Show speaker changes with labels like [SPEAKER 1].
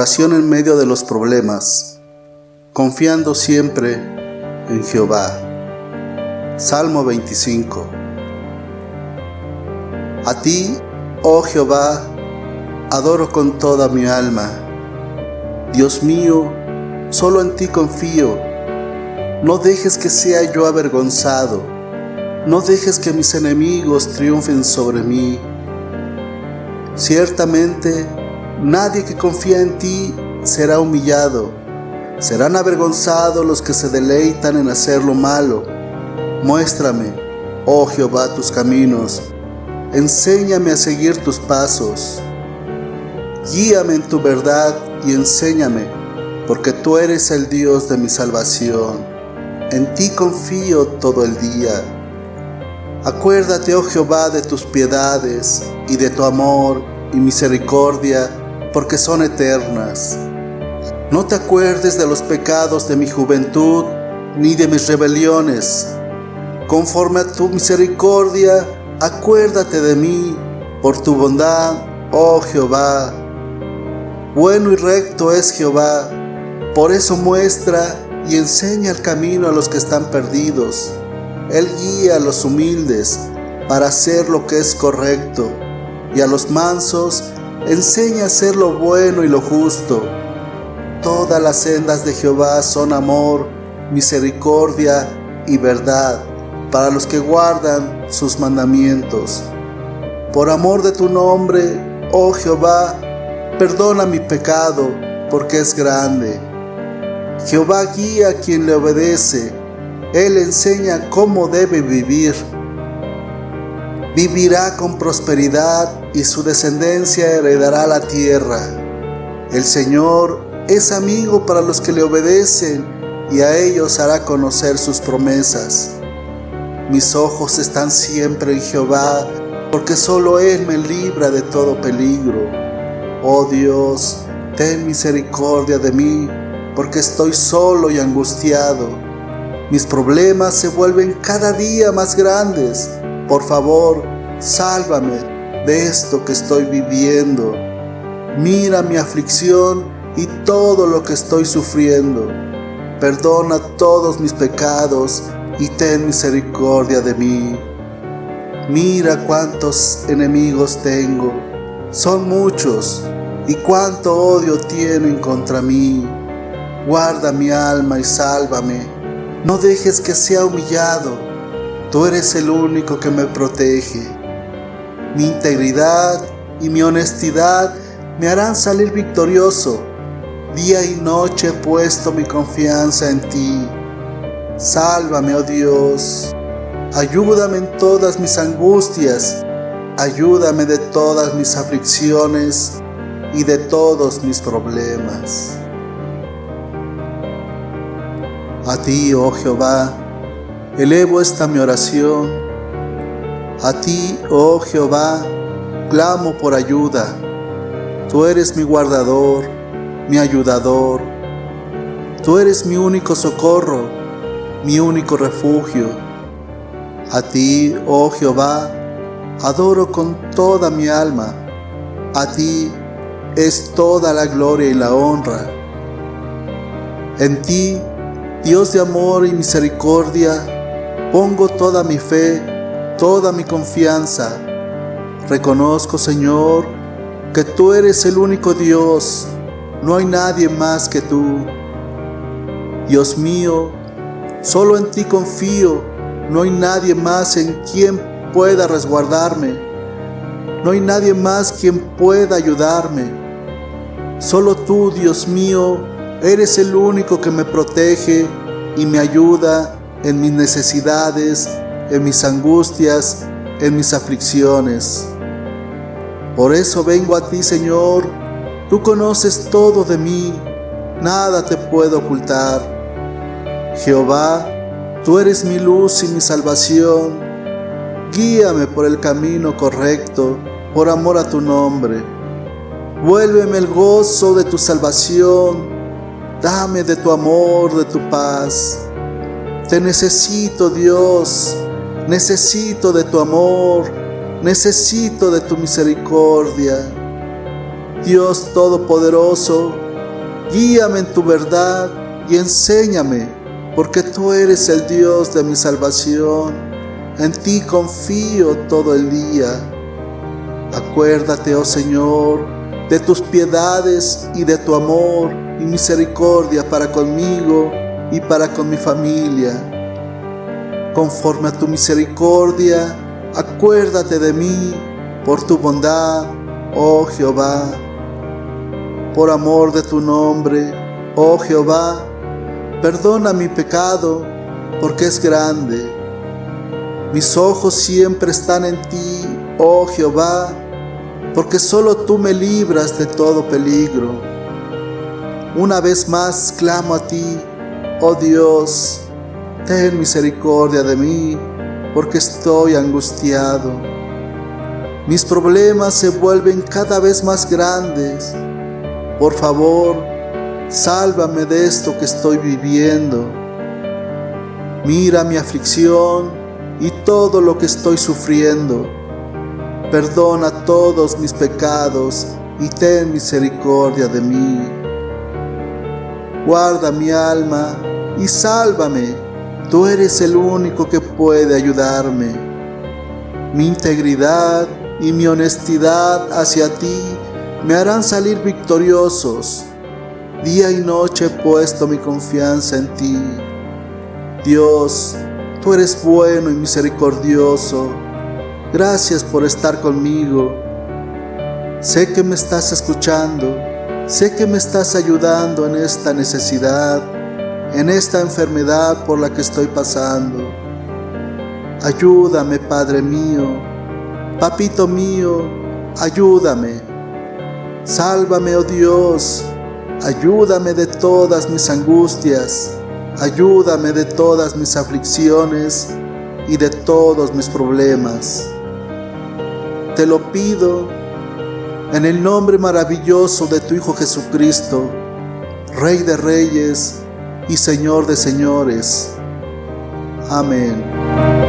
[SPEAKER 1] Oración en medio de los problemas, confiando siempre en Jehová. Salmo 25. A ti, oh Jehová, adoro con toda mi alma. Dios mío, solo en ti confío. No dejes que sea yo avergonzado. No dejes que mis enemigos triunfen sobre mí. Ciertamente, nadie que confía en ti será humillado. Serán avergonzados los que se deleitan en hacer lo malo. Muéstrame, oh Jehová, tus caminos. Enséñame a seguir tus pasos. Guíame en tu verdad y enséñame, porque tú eres el Dios de mi salvación. En ti confío todo el día. Acuérdate, oh Jehová, de tus piedades y de tu amor y misericordia, porque son eternas. No te acuerdes de los pecados de mi juventud, ni de mis rebeliones. Conforme a tu misericordia, acuérdate de mí, por tu bondad, oh Jehová. Bueno y recto es Jehová, por eso muestra y enseña el camino a los que están perdidos. Él guía a los humildes para hacer lo que es correcto, y a los mansos enseña a hacer lo bueno y lo justo. Todas las sendas de Jehová son amor, misericordia y verdad para los que guardan sus mandamientos. Por amor de tu nombre, oh Jehová, Perdona mi pecado, porque es grande. Jehová guía a quien le obedece. Él enseña cómo debe vivir. Vivirá con prosperidad y su descendencia heredará la tierra. El Señor es amigo para los que le obedecen y a ellos hará conocer sus promesas. Mis ojos están siempre en Jehová, porque solo Él me libra de todo peligro. Oh Dios, ten misericordia de mí, porque estoy solo y angustiado. Mis problemas se vuelven cada día más grandes. Por favor, sálvame de esto que estoy viviendo. Mira mi aflicción y todo lo que estoy sufriendo. Perdona todos mis pecados y ten misericordia de mí. Mira cuántos enemigos tengo son muchos y cuánto odio tienen contra mí. Guarda mi alma y sálvame. No dejes que sea humillado. Tú eres el único que me protege. Mi integridad y mi honestidad me harán salir victorioso. Día y noche he puesto mi confianza en ti. Sálvame, oh Dios. Ayúdame en todas mis angustias Ayúdame de todas mis aflicciones y de todos mis problemas. A ti, oh Jehová, elevo esta mi oración. A ti, oh Jehová, clamo por ayuda. Tú eres mi guardador, mi ayudador. Tú eres mi único socorro, mi único refugio. A ti, oh Jehová, adoro con toda mi alma. A ti es toda la gloria y la honra. En ti, Dios de amor y misericordia, pongo toda mi fe, toda mi confianza. Reconozco, Señor, que tú eres el único Dios, no hay nadie más que tú. Dios mío, solo en ti confío, no hay nadie más en quien pueda resguardarme. No hay nadie más quien pueda ayudarme. Solo tú, Dios mío, eres el único que me protege y me ayuda en mis necesidades, en mis angustias, en mis aflicciones. Por eso vengo a ti, Señor. Tú conoces todo de mí, nada te puedo ocultar. Jehová, tú eres mi luz y mi salvación. Guíame por el camino correcto, por amor a tu nombre. Vuélveme el gozo de tu salvación. Dame de tu amor, de tu paz. Te necesito, Dios. Necesito de tu amor. Necesito de tu misericordia. Dios Todopoderoso, Guíame en tu verdad y enséñame, porque tú eres el Dios de mi salvación. En ti confío todo el día. Acuérdate, oh Señor, de tus piedades y de tu amor y misericordia para conmigo y para con mi familia. Conforme a tu misericordia, acuérdate de mí por tu bondad, oh Jehová. Por amor de tu nombre, oh Jehová, perdona mi pecado, porque es grande. Mis ojos siempre están en ti, oh Jehová, porque solo tú me libras de todo peligro. Una vez más clamo a ti, oh Dios, ten misericordia de mí, porque estoy angustiado. Mis problemas se vuelven cada vez más grandes. Por favor, sálvame de esto que estoy viviendo. Mira mi aflicción y todo lo que estoy sufriendo. Perdona todos mis pecados y ten misericordia de mí. Guarda mi alma y sálvame. Tú eres el único que puede ayudarme. Mi integridad y mi honestidad hacia ti me harán salir victoriosos. Día y noche he puesto mi confianza en ti. Dios, tú eres bueno y misericordioso. Gracias por estar conmigo. Sé que me estás escuchando. Sé que me estás ayudando en esta necesidad, en esta enfermedad por la que estoy pasando. Ayúdame, Padre mío. Papito mío, ayúdame. Sálvame, oh Dios. Ayúdame de todas mis angustias. Ayúdame de todas mis aflicciones y de todos mis problemas. Te lo pido en el nombre maravilloso de tu Hijo Jesucristo, Rey de Reyes y Señor de señores. Amén.